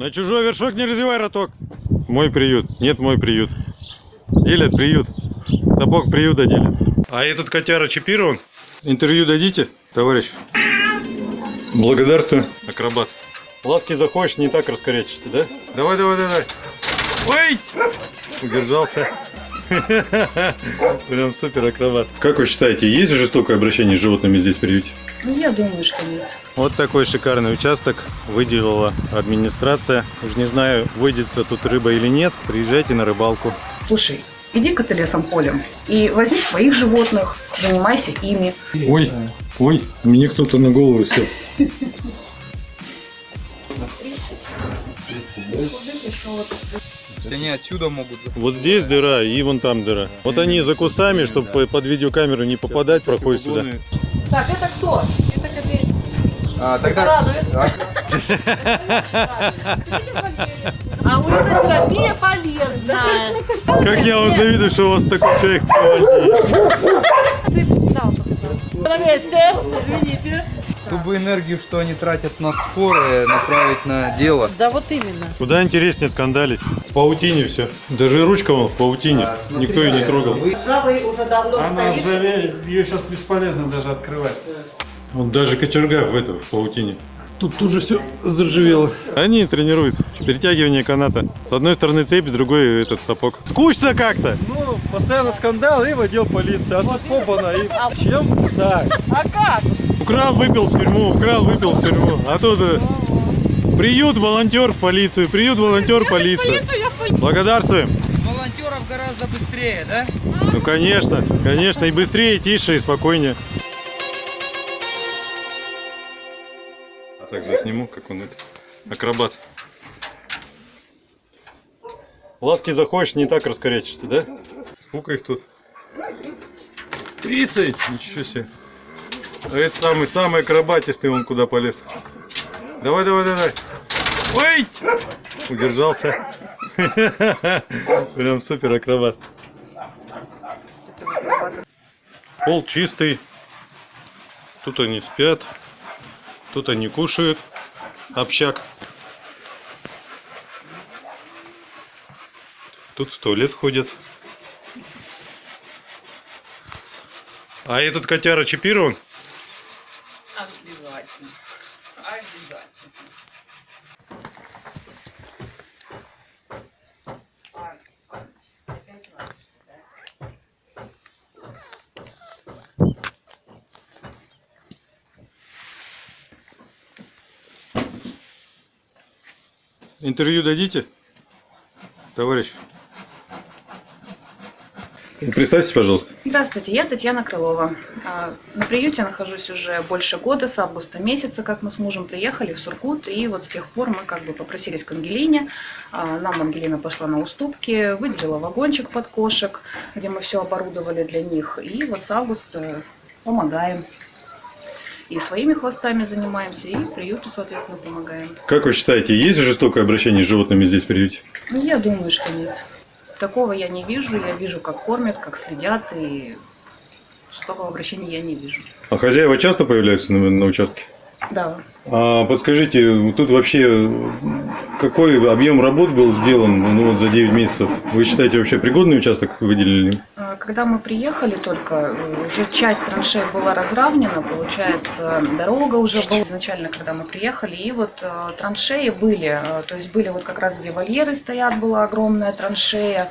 На чужой вершок не развивай роток. Мой приют. Нет, мой приют. Делят приют. Сапог приюта делят. А этот котяра чипирован? Интервью дадите, товарищ? Благодарствую. Акробат. Ласки захочешь, не так раскорячишься, да? Давай, давай, давай. Ой! Удержался. Прям супер акробат. Как вы считаете, есть жестокое обращение с животными здесь в приюте? Ну, я думаю, что нет. Вот такой шикарный участок выделила администрация. Уж не знаю, выйдется тут рыба или нет. Приезжайте на рыбалку. Слушай, иди-ка ты лесом полем и возьми своих животных, занимайся ими. Ой, ой, мне кто-то на голову сел. Все они отсюда могут Вот здесь дыра и вон там дыра. Вот они за кустами, чтобы под видеокамеру не попадать, проходят сюда. Так, это кто? Это копейка. А, тогда... А уринотерапия полезная. Как я вам завидую, что у вас такой человек команде есть. почитал показал. На месте, извините. Чтобы энергию, что они тратят на споры, направить на дело. Да вот именно. Куда интереснее скандалить. В паутине все. Даже и ручка вон в паутине. Никто ее не трогал. Ржавый уже давно Она стоит. ржавеет, ее сейчас бесполезно даже открывать. Вот даже кочерга в этом, в паутине. Тут тоже все заржавело. Они тренируются. Перетягивание каната. С одной стороны цепь, с другой этот сапог. Скучно как-то. Ну, постоянно скандал и в отдел полиции. А тут хопана и чем? Так. А как? Украл, выпил в тюрьму, украл, выпил в тюрьму. А тут э, приют, волонтер в полицию, приют, волонтер, полиция. Благодарствуем. Волонтеров гораздо быстрее, да? Ну, конечно, конечно. И быстрее, и тише, и спокойнее. Так, засниму, как он это. Акробат. Ласки захочешь, не так раскорячишься, да? Сколько их тут? 30. 30? Ничего себе. А это самый, самый акробатистый, он куда полез. Давай, давай, давай. Ой! Удержался. Прям супер акробат. Пол чистый. Тут они спят. Тут они кушают. Общак. Тут в туалет ходят. А этот котяра чипирован? Обязательно. Обязательно. Интервью дадите? Товарищ. Представьтесь, пожалуйста. Здравствуйте, я Татьяна Крылова. А, На приюте нахожусь уже больше года, с августа месяца, как мы с мужем приехали в Сургут, и вот с тех пор мы как бы попросились к Ангелине. А, Нам Ангелина пошла на уступки, выделила вагончик под кошек, где мы все оборудовали для них, и вот с августа помогаем. И своими хвостами занимаемся, и приюту, соответственно, помогаем. Как вы считаете, есть жестокое обращение с животными здесь в приюте? Ну, я думаю, что нет. Такого я не вижу. Я вижу, как кормят, как следят, и жестокого обращения я не вижу. А хозяева часто появляются на, на участке? Да. А подскажите, тут вообще какой объем работ был сделан ну, вот за 9 месяцев? Вы считаете, вообще пригодный участок выделили? А, Когда мы приехали только, уже часть траншей была разравнена, получается, дорога уже была изначально, когда мы приехали, и вот э, траншеи были, э, то есть были вот как раз, где вольеры стоят, была огромная траншея,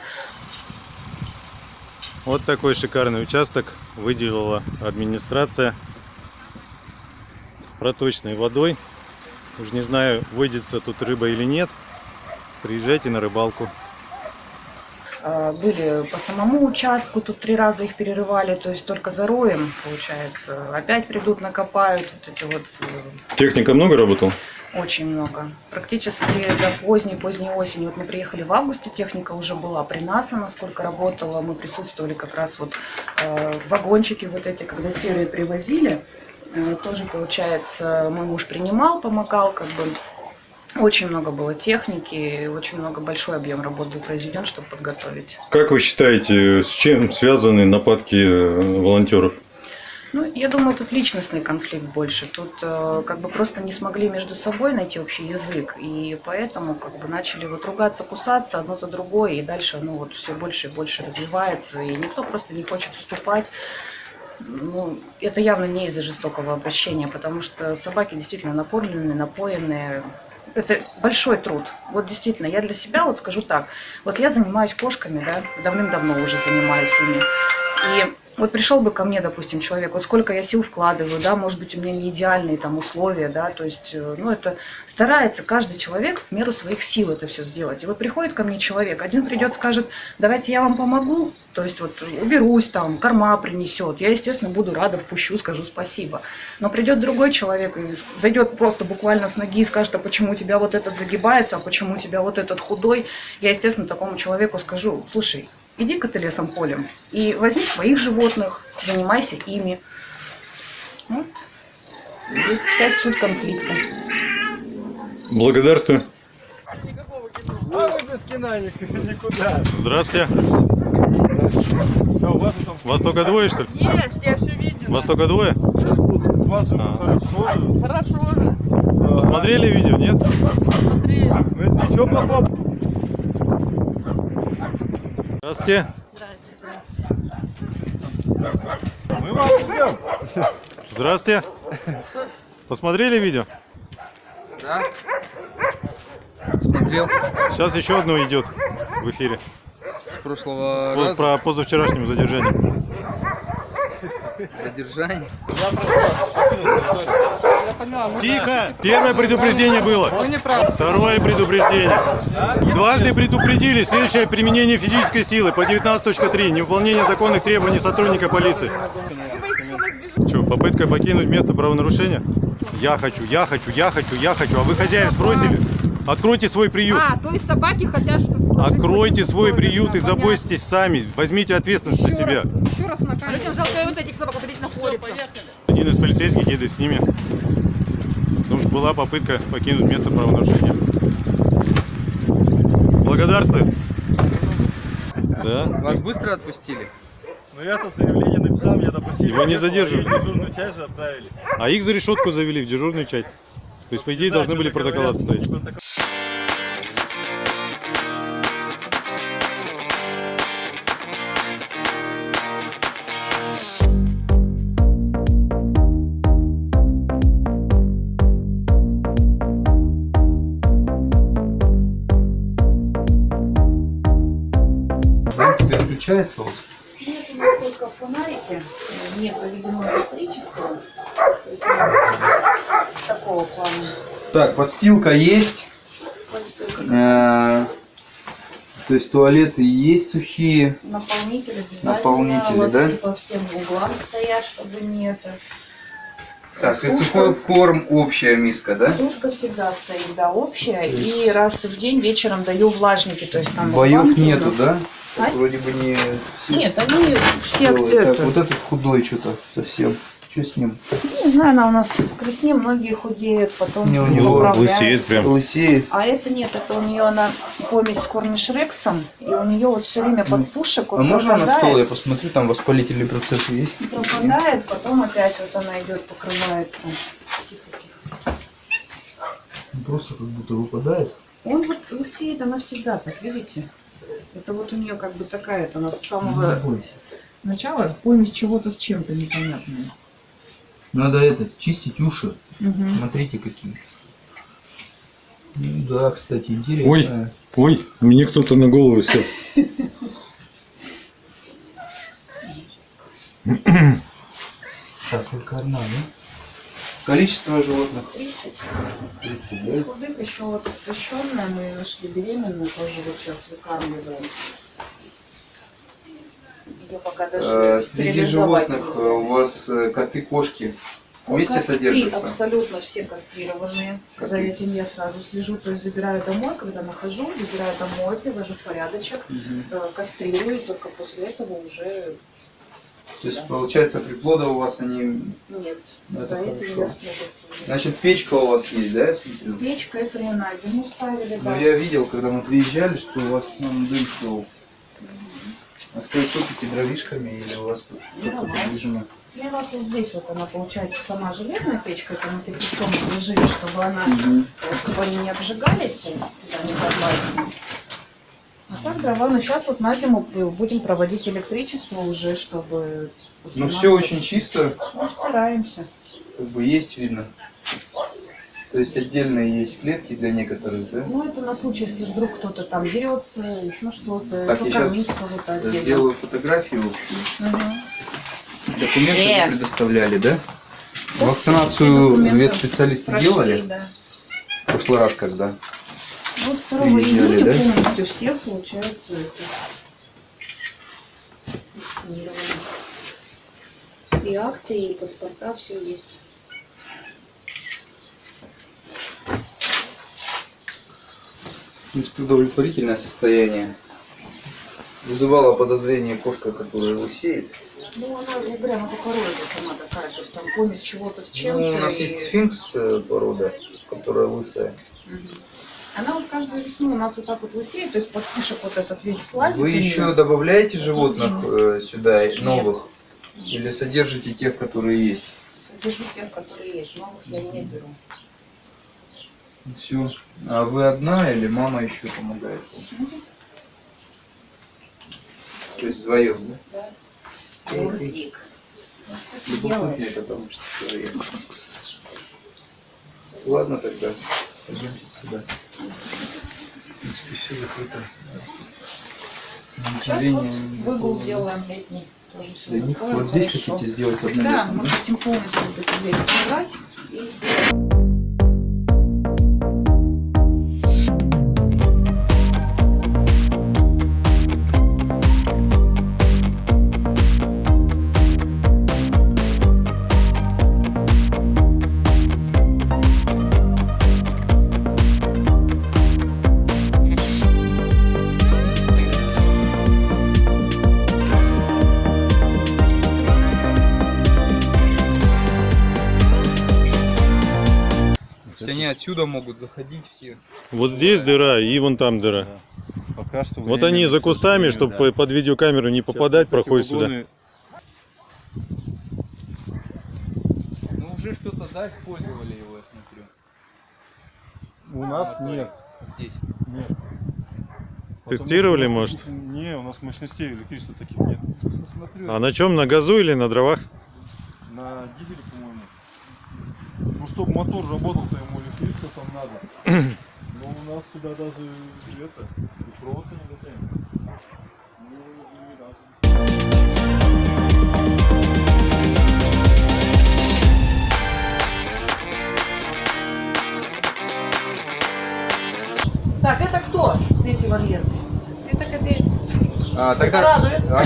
Вот такой шикарный участок выделила администрация проточной водой. Уж не знаю, выйдется тут рыба или нет. Приезжайте на рыбалку. А, Были по самому участку, тут три раза их перерывали, то есть только за роем, получается. Опять придут, накопают вот эти вот э, Техника много работала? Очень много. Практически до поздней, поздней осени. Вот мы приехали в августе, техника уже была при нас, она сколько работала. Мы присутствовали как раз вот э, вагончики вот эти, когда серые привозили. Тоже, получается, мой муж принимал, помогал, как бы. Очень много было техники, очень много, большой объем работ был произведен, чтобы подготовить. Как вы считаете, с чем связаны нападки э, волонтеров? Ну, я думаю, тут личностный конфликт больше. Тут э, как бы просто не смогли между собой найти общий язык, и поэтому как бы начали вот ругаться, кусаться одно за другое, и дальше, ну вот все больше и больше развивается, и никто просто не хочет уступать. Ну, это явно не из-за жестокого обращения, потому что собаки действительно напорленные, напоенные. Это большой труд. Вот действительно, я для себя вот скажу так. Вот я занимаюсь кошками, да, давным-давно уже занимаюсь ими. И вот пришел бы ко мне, допустим, человек, вот сколько я сил вкладываю, да, может быть, у меня не идеальные там условия, да, то есть, э, ну, это старается каждый человек в меру своих сил это все сделать. И вот приходит ко мне человек, один придет, скажет, давайте я вам помогу, то есть вот уберусь там, корма принесет, я, естественно, буду рада, впущу, скажу спасибо. Но придет другой человек и зайдет просто буквально с ноги и скажет, а почему у тебя вот этот загибается, а почему у тебя вот этот худой, я, естественно, такому человеку скажу, слушай, иди-ка ты лесом полем и возьми своих животных, занимайся ими. Вот. Здесь вся суть конфликта. Благодарствую. А вы без кино ни- никуда. Здравствуйте. А у вас там Вас только двое, что ли? Есть, я все видела. Вас только двое? вас же А. хорошо же. Хорошо же. Посмотрели видео, нет? Мы же ничего плохого. Здравствуйте. Мы вас ждем. Здравствуйте. Посмотрели видео? Да? Смотрел Сейчас еще одно идет в эфире. с прошлого По- раза Про позавчерашнему задержанию. задержание. Тихо! Первое предупреждение было. Правы. Второе предупреждение. Дважды предупредили следующее применение физической силы по 19.3. Невыполнение законных требований сотрудника полиции. Что, попытка покинуть место правонарушения? Я хочу, я хочу, я хочу, я хочу. А вы хозяин спросили? Откройте свой приют. А, то есть собаки хотят, чтобы... Откройте свой приют и заботьтесь сами. Возьмите ответственность на себя. Еще раз накалить. Людям жалко вот этих собак, вот здесь находится. Один из полицейских едет с ними. Была попытка покинуть место правонарушения. Благодарствую. Да. Вас быстро отпустили? Ну я-то заявление написал, меня допустили. Его не задерживали. И дежурную часть же отправили. А их за решетку завели в дежурную часть. То есть, по идее, должны были протокола составить. Включается у вас? Свет у нас только в фонарике, э, не проведено электричество. То есть ну, такого плана. Так, подстилка есть. Подстилка. Э, То есть туалеты есть сухие. Наполнители. Наполнители, да? по всем углам стоят, чтобы не это. Так, и Сушка. сухой корм общая миска, да? Сушка всегда стоит, да, общая. И раз в день вечером даю влажники. То есть там Боев нету, да? А? Вроде бы не Нет, они все делают. Так, вот этот худой что-то совсем. Что с ним? Не знаю, она у нас к весне многие худеют, потом Не, у него лысеет прям. Лысеет. А это нет, это у нее она помесь с корнишрексом, и у нее вот все время под пушек вот А можно на стол я посмотрю, там воспалительные процессы есть? пропадает, потом опять вот она идет, покрывается. Тихо. Просто как будто выпадает. Он вот лысеет, она всегда так, видите? Это вот у нее как бы такая, это она с самого начала помесь чего-то с чем-то непонятное. Надо это, чистить уши. Мгм. Смотрите какие. Ну да, кстати, интересно. Ой. Ой, мне кто-то на голову сел. Так, только одна, да? Количество животных 30. 30, Из да? худых еще вот истощенная, мы нашли беременную, тоже вот сейчас выкармливаем. Ее пока даже Э, Среди животных э, у вас э, коты, кошки вместе Котики содержатся? абсолютно все кастрированные. Коты. За этим я сразу слежу, то есть забираю домой, когда нахожу, забираю домой, привожу в порядочек, э, кастрирую, только после этого уже То есть, получается, приплода у вас они... нет. Ну, За это этим хорошо. я слежу. Значит, печка у вас есть, да, я смотрю? Печка это не на зиму ставили, да. Ну, я видел, когда мы приезжали, что у вас там дым шел. А что, топите дровишками или у вас тут Ну, только подвижено? И у нас вот здесь вот она получается сама железная печка, это мы кирпичом положили, чтобы она, чтобы они не обжигались, туда не подлазили. А так дрова, ну сейчас вот на зиму будем проводить электричество уже, чтобы... Ну все очень чисто, Ну, стараемся. как бы есть видно. То есть отдельные есть клетки для некоторых, да? Ну, это на случай, если вдруг кто-то там дерется, еще что-то, Так, я отдельно. Сделаю фотографию общую. Мгм. Документы Э. вы предоставляли, да? Вакцинацию ветспециалисты прошли, делали? Да. В прошлый раз когда? Вот 2 Приезжали, июня да? полностью всех, получается, это. И акты, и паспорта, все есть. В принципе, удовлетворительное состояние. Вызывало подозрение кошка, которая лысеет. Ну, она, я говорю, она по породе сама такая, то есть там помесь чего-то с чем-то. Ну, у нас и- есть сфинкс э, порода, которая лысая. Она вот каждую весну у нас вот так вот лысеет, то есть подпишек вот этот весь слазит. Вы еще добавляете животных э, сюда, новых? Или содержите тех, которые есть? Содержу тех, которые есть, новых я не беру. Все. А вы одна или мама еще помогает? вам? То есть вдвоем, да? Да. Урзик. Что ты делаешь? Любопытнее, потому что вдвоем. Ладно тогда. Пойдемте туда. Сейчас вот выгул делаем летний. Тоже все Для них вот здесь хорошо. хотите сделать Да, одновесом, мы да? хотим полностью эту дверь убрать и сделать. Отсюда могут заходить все. Вот здесь дыра и вон там дыра. Пока что Вот они за кустами, чтобы да. под видеокамеру не Сейчас попадать, эти проходят сюда. Ну уже что-то, да, использовали его, я смотрю. У нас нет. Здесь. Нет. Тестировали, Потому может? Не, у нас мощностей электричества таких нет. Смотрю. А на чем? На газу или на дровах? На дизеле. Ну, чтобы мотор работал, то ему электричество там надо. Но у нас сюда даже это, и провод не дотянет. Ну. Так, это кто? Третий вольер. Это капель. А, тогда... радует. А,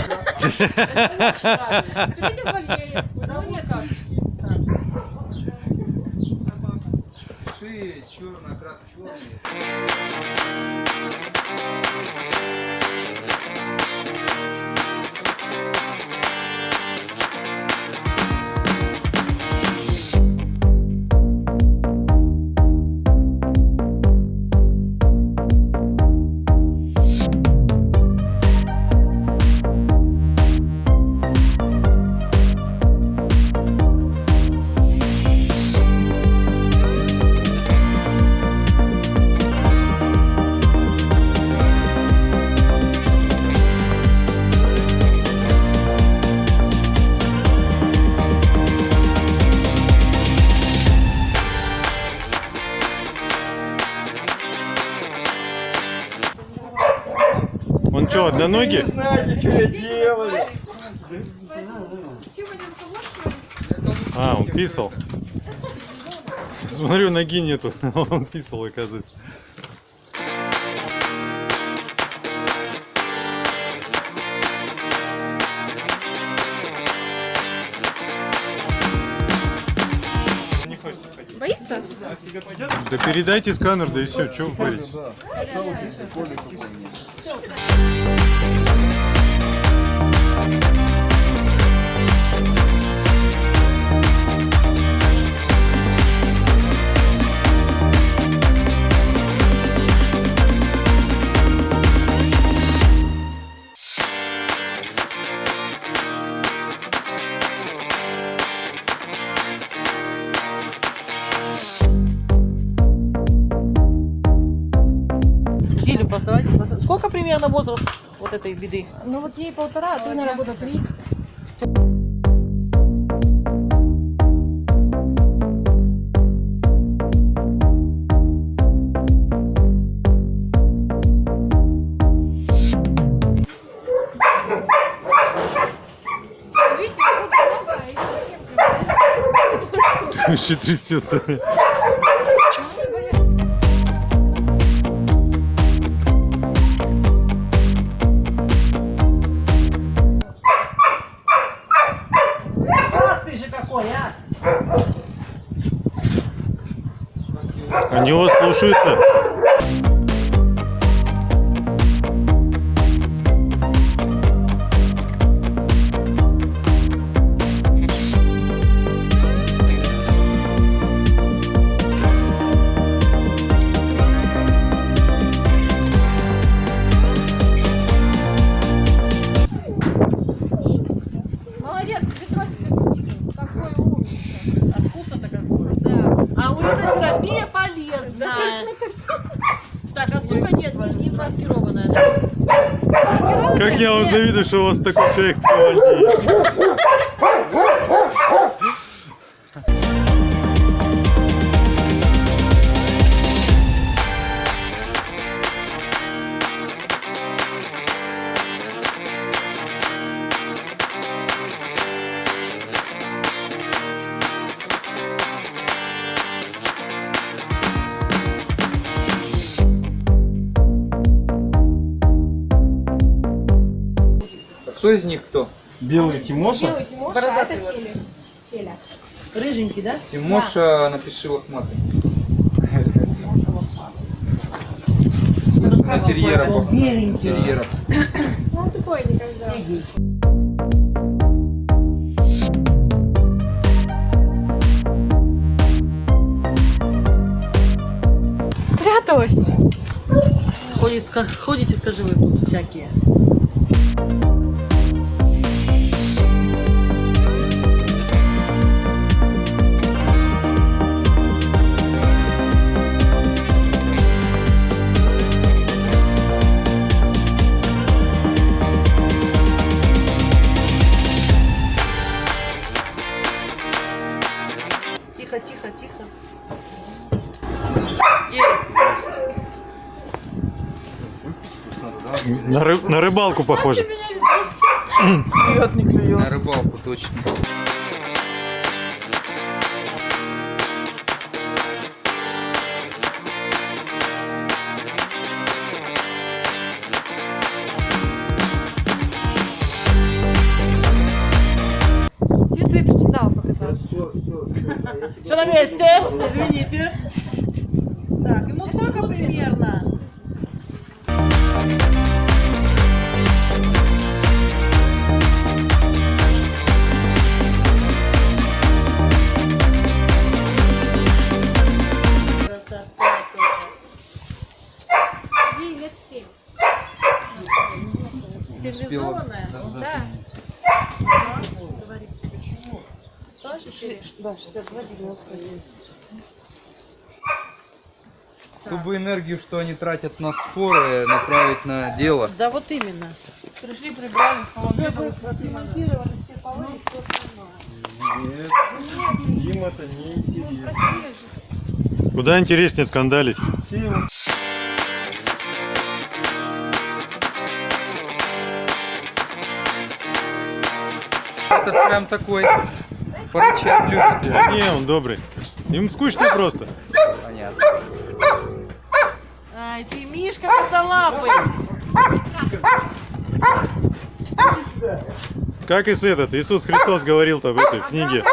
Он что, одноногий? знаете, что я делаю? Чего не? А, он писал. Смотрю, ноги нету. Он писал, оказывается. Не. Боится? Да передайте сканер, да и все, что вы боитесь? Возраст вот этой беды? Ну вот ей полтора, а то, наверное, года три. Еще трясется. Они его слушаются. Завидую, что у вас такой человек в команде есть. Кто из них кто? Белый Тимоша. Белый Тимоша, а это Селя. Селя. Рыженький, да? Тимоша, напиши лохматый. На терьера похож. Ну, он такой никогда. Спряталась. Ходит, ходите, скажи, вы тут всякие. На, ры- на рыбалку похоже. На рыбалку точно. Чтобы энергию, что они тратят на споры, направить на дело. Да вот именно. Пришли, прибрали, положили, отремонтировали все полы, и всё остальное. Им это не интересно. Куда интереснее скандалить. Этот прям такой порычать любит. Не, он добрый. Им скучно просто. Понятно. Ай, ты Мишка косолапый. Как и с этот, Иисус Христос говорил-то в этой книге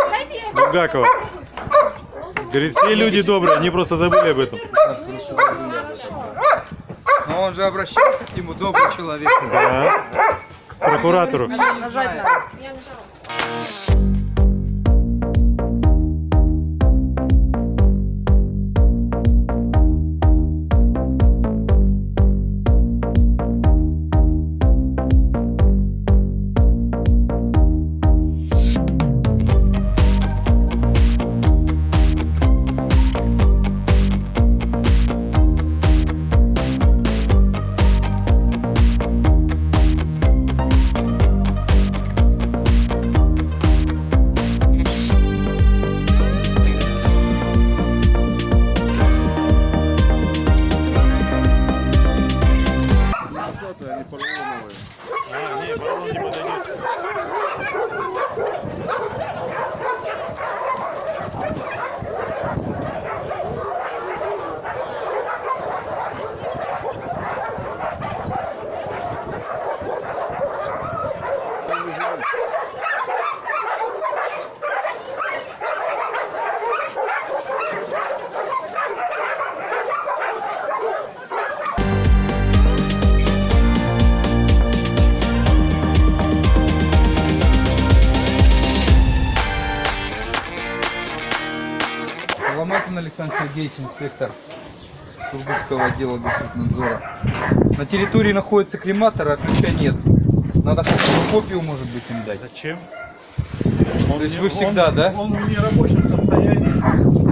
Булгакова. Говорит, все люди добрые, они просто забыли об этом. Но он же обращался к нему, добрый человек. Да. Прокуратору. Нажать надо. Я Александр Сергеевич, инспектор Сургутского отдела Госнадзора. На территории находится крематор, а ключа нет. Надо хотя бы копию, может быть, им дать. Зачем? То есть вы всегда, он, да? Он в нерабочем состоянии.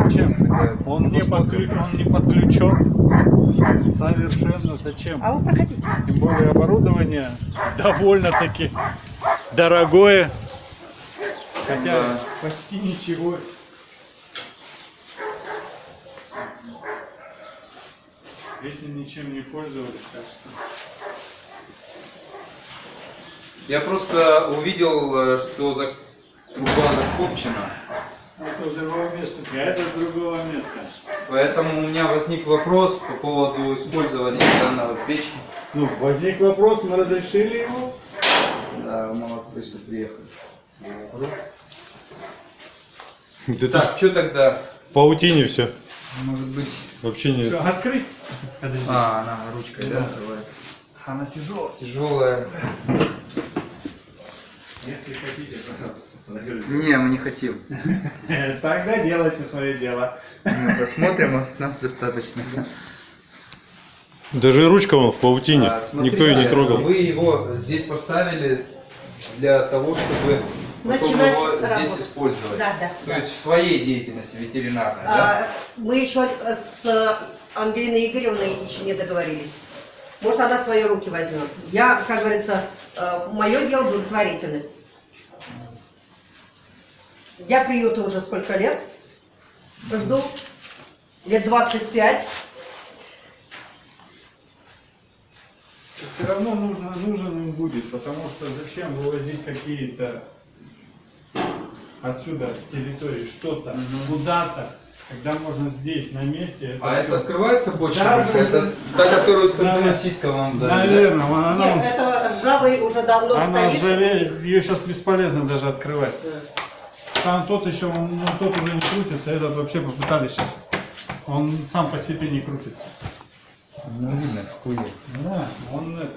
Зачем? Он не, подклю- он не подключен. Совершенно зачем? А вы проходите. Тем более оборудование довольно-таки дорогое. Хотя Да. почти ничего. Ничем не пользовались, так что... Я просто увидел, э, что за... труба закопчена. Это с другого места. Это с другого места. Поэтому у меня возник вопрос по поводу использования данного печки. Ну, возник вопрос, мы разрешили его. Да, молодцы, что приехали. Да Так, что тогда? В паутине все. Может быть... Вообще не... Что, открыть? Подожди. А, она ручкой, да, открывается. Она тяжелая. Тяжелая. Если хотите, пожалуйста. Не, мы не хотим. Тогда делайте свое дело. Мы посмотрим, а с нас достаточно. Даже и ручка вон в паутине. А, смотрите, Никто ее не трогал. Вы его здесь поставили для того, чтобы потом Начинать его работу. здесь использовать. Да, да. То есть в своей деятельности ветеринарной, да? А, мы еще с Ангелиной Игоревной еще не договорились. Может, она свои руки возьмет. Я, как говорится, мое дело благотворительность. Я приюту уже сколько лет? Жду. Лет 25. Все равно нужно, нужен им будет, потому что зачем вывозить какие-то отсюда с территории что-то куда-то, когда можно здесь, на месте. А всё- это открывается бочка Да, больше? да, Это да. та, которую с Да. Ханты-Мансийска вам дали? да? Наверное, она, Нет, она, это ржавый уже давно она стоит. ржавеет, ее сейчас бесполезно даже открывать. Там тот еще, он, ну, тот уже не крутится, этот вообще попытались сейчас. Он сам по себе не крутится. Ну, видно, хуе. Да, он это,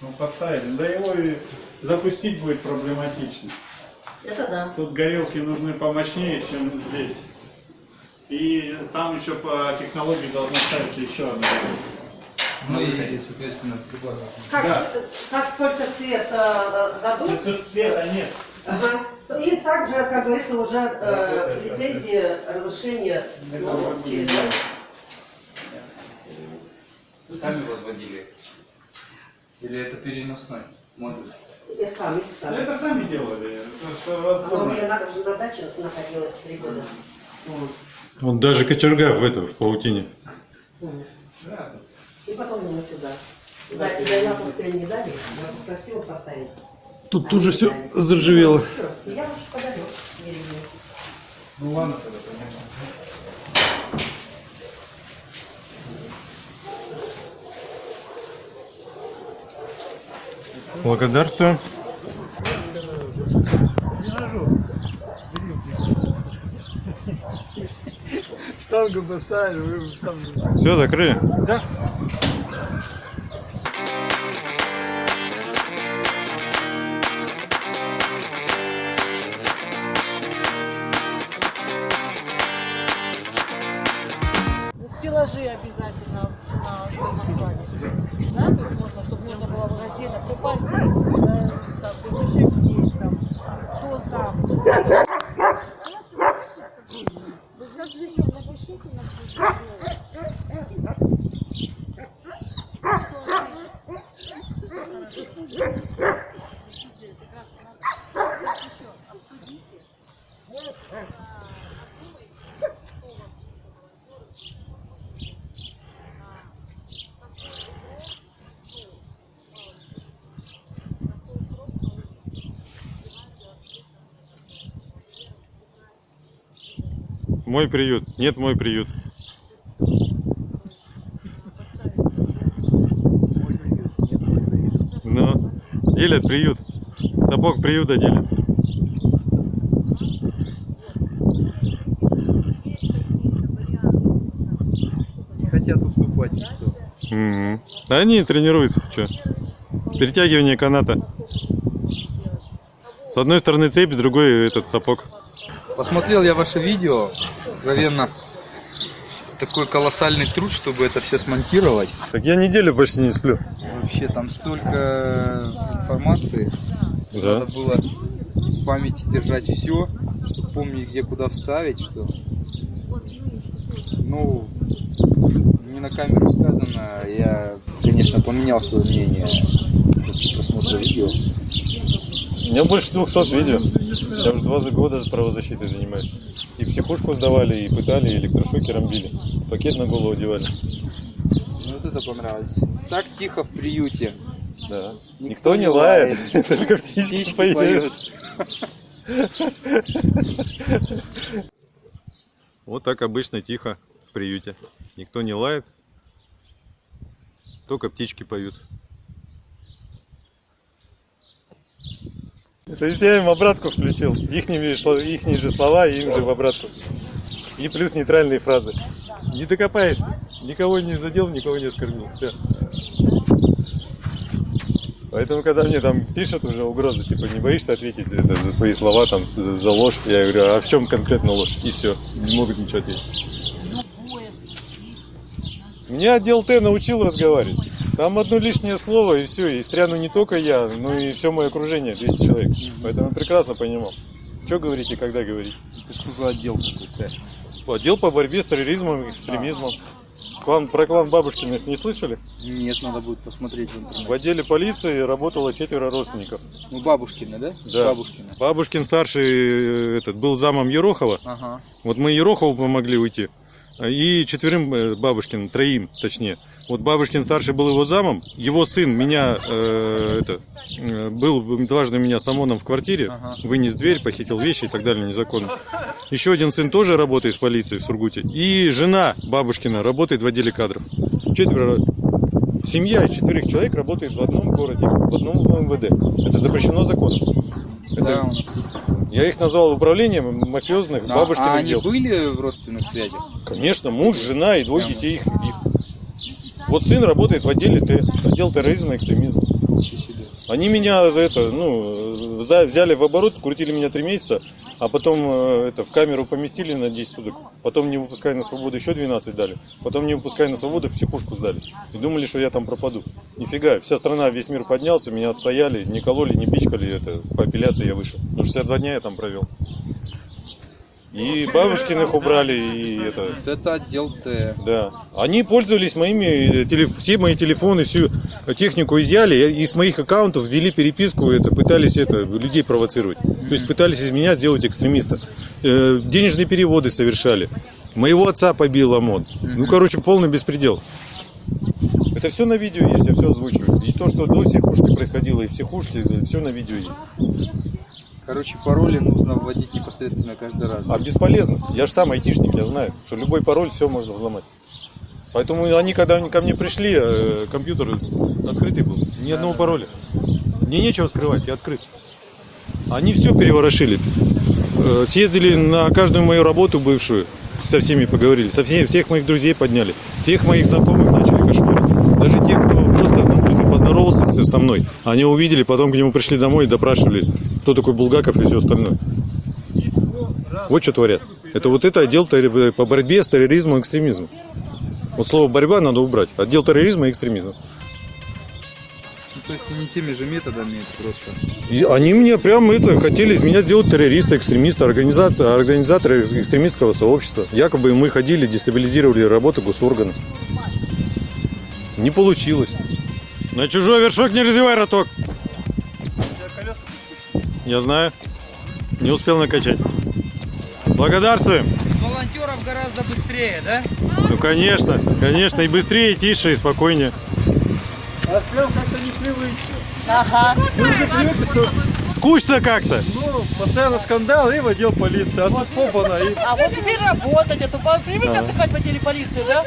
ну поставили. Да его и запустить будет проблематично. Это да. Тут горелки нужны помощнее, чем здесь. И там еще по технологии должна ставиться еще одна. Ну и, соответственно, прибавить. Как, Да. как только свет э, дадут, Тут света нет. ага, им также, как говорится, уже э, лицензии, разрешение ну, через. Сами возводили? Или это переносной модуль? И сами, сами. Это сами делали. Она у меня на, на даче находилась три года. Вот даже кочерга в этом, в паутине. И потом мы сюда. Да, да, я пускай не дали, красиво поставить. Тут тут же все заржавело. Я лучше подарю. Ну ладно тогда, понятно. Благодарствую. Штангу поставили, вы штангу. Все, закрыли? Да? Стеллажи обязательно на название. Да, то есть можно, чтобы можно было раздельно попасть, да, там, дымышек здесь, там, кто там. Да сейчас же еще напишите на Мой приют. Нет, мой приют. Ну, делят приют. Сапог приюта делят. Не хотят уступать никто. Да Они тренируются. Что? Перетягивание каната. С одной стороны цепь, с другой этот сапог. Посмотрел я ваше видео, откровенно такой колоссальный труд, чтобы это все смонтировать. Так я неделю почти не сплю. Вообще там столько информации. Да. Надо было в памяти держать все, чтобы помнить, где куда вставить, что. Ну, не на камеру сказано, я, конечно, поменял свое мнение после просмотра видео. У меня больше 200 видео. Я уже два за года правозащитой занимаюсь. И психушку сдавали, и пытали, и электрошокером били. Пакет на голову одевали. Ну, Вот это понравилось. Так тихо в приюте. Да. Никто Никто, не не лает, только птички, Птички поют. поют. Вот так обычно тихо в приюте. Никто не лает, только птички поют. То есть я им обратку включил. Сло- ихние же слова им же в обратку. И плюс нейтральные фразы. Не докопаешься. Никого не задел, никого не оскорбил. Все. Поэтому, когда мне там пишут уже угрозы, типа, не боишься ответить за свои слова, там, за ложь, я говорю, а в чем конкретно ложь? И все, не могут ничего ответить. Меня отдел Т научил разговаривать. Там одно лишнее слово и все, и стряну не только я, но и все мое окружение, 200 человек. Поэтому я прекрасно понимал, что говорить и когда говорить. Это что за отдел какой-то? Отдел по борьбе с терроризмом и экстремизмом. Клан, про клан Бабушкиных не слышали? Нет, надо будет посмотреть в В интернете. отделе полиции работало четверо родственников. Ну, бабушкины, да? Да. Бабушкины. Бабушкин старший э, этот, был замом Ерохова. Ага. Вот мы Ерохову помогли уйти. И четверым э, Бабушкин, троим точнее. Вот Бабушкин старший был его замом. Его сын меня э, это, э, был дважды у меня с ОМОНом в квартире. Вынес дверь, похитил вещи и так далее незаконно. Еще один сын тоже работает в полиции в Сургуте. И жена Бабушкина работает в отделе кадров. Четверо. Семья из четырех человек работает в одном городе, в одном МВД. Это запрещено законом. Это- Да, у нас есть. такое. я их назвал управлением мафиозных А- бабушкиных а они дел. были в родственных связях? Конечно, муж, жена и двое детей их. Вот сын работает в отделе Т, отдел терроризма и экстремизма. Они меня за это, ну, взяли в оборот, крутили меня три месяца, а потом э, это в камеру поместили на 10 суток, потом не выпуская на свободу еще 12 дали, потом не выпуская на свободу в психушку сдали. И думали, что я там пропаду. Нифига, вся страна, весь мир поднялся, меня отстояли, не кололи, не пичкали, это по апелляции я вышел. Ну, 62 дня я там провел. И бабушкиных убрали, и это... Вот это отдел Т. Да. Они пользовались моими, телеф- все мои телефоны, всю технику изъяли, и с моих аккаунтов ввели переписку, это, пытались это, людей провоцировать. То есть пытались из меня сделать экстремиста. Э, денежные переводы совершали. Моего отца побил ОМОН. Ну, короче, полный беспредел. Это все на видео есть, я все озвучиваю. И то, что до психушки происходило, и в психушке, все на видео есть. Короче, пароли нужно вводить непосредственно каждый раз. А бесполезно. Я же сам айтишник, я знаю, что любой пароль все можно взломать. Поэтому они, когда они ко мне пришли, э, компьютер открытый был. Ни одного пароля. Мне нечего скрывать, я открыт. Они все переворошили. Э, Съездили на каждую мою работу бывшую, со всеми поговорили, со всеми, всех моих друзей подняли, всех моих знакомых начали кошмарить. Даже те, кто просто на улице поздоровался со мной, они увидели, потом к нему пришли домой и допрашивали, кто такой Булгаков и все остальное. Вот что творят. Это вот это отдел терри- по борьбе с терроризмом и экстремизмом. Вот слово борьба надо убрать. Отдел терроризма и экстремизма. Ну, то есть не теми же методами просто. Они мне прям это хотели из меня сделать террориста, экстремиста, организация, организатора экстремистского сообщества. Якобы мы ходили, дестабилизировали работу госорганов. Не получилось. На чужой вершок не развивай роток. Я знаю. Не успел накачать. Благодарствуем. Волонтеров гораздо быстрее, да? Ну конечно, конечно, и быстрее, и тише, и спокойнее. А прям как-то непривычно. Ага. Мы уже привыкли, что Скучно как-то. ну, постоянно скандал и в отдел полиции. А тут попана и А вот теперь работать, а то привык отдыхать в отделе полиции, да?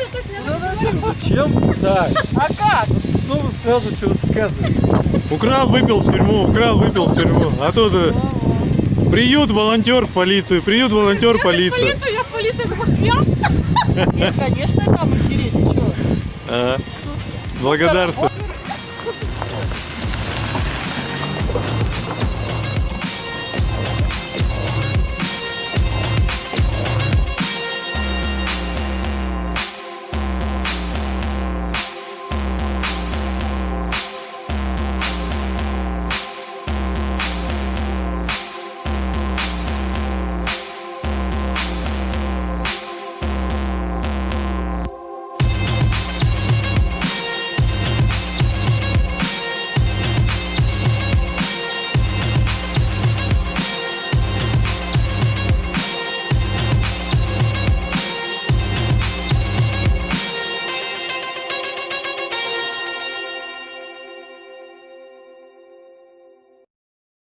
зачем так? А как? Кто вы сразу все рассказываете? Украл, выпил в тюрьму, украл, выпил в тюрьму. А тут э, приют, волонтер в полицию, приют, волонтер, полиция. Полицию, я в полиции, ты хочешь я? Нет, конечно, там интереснее, что? Ага. Благодарствую.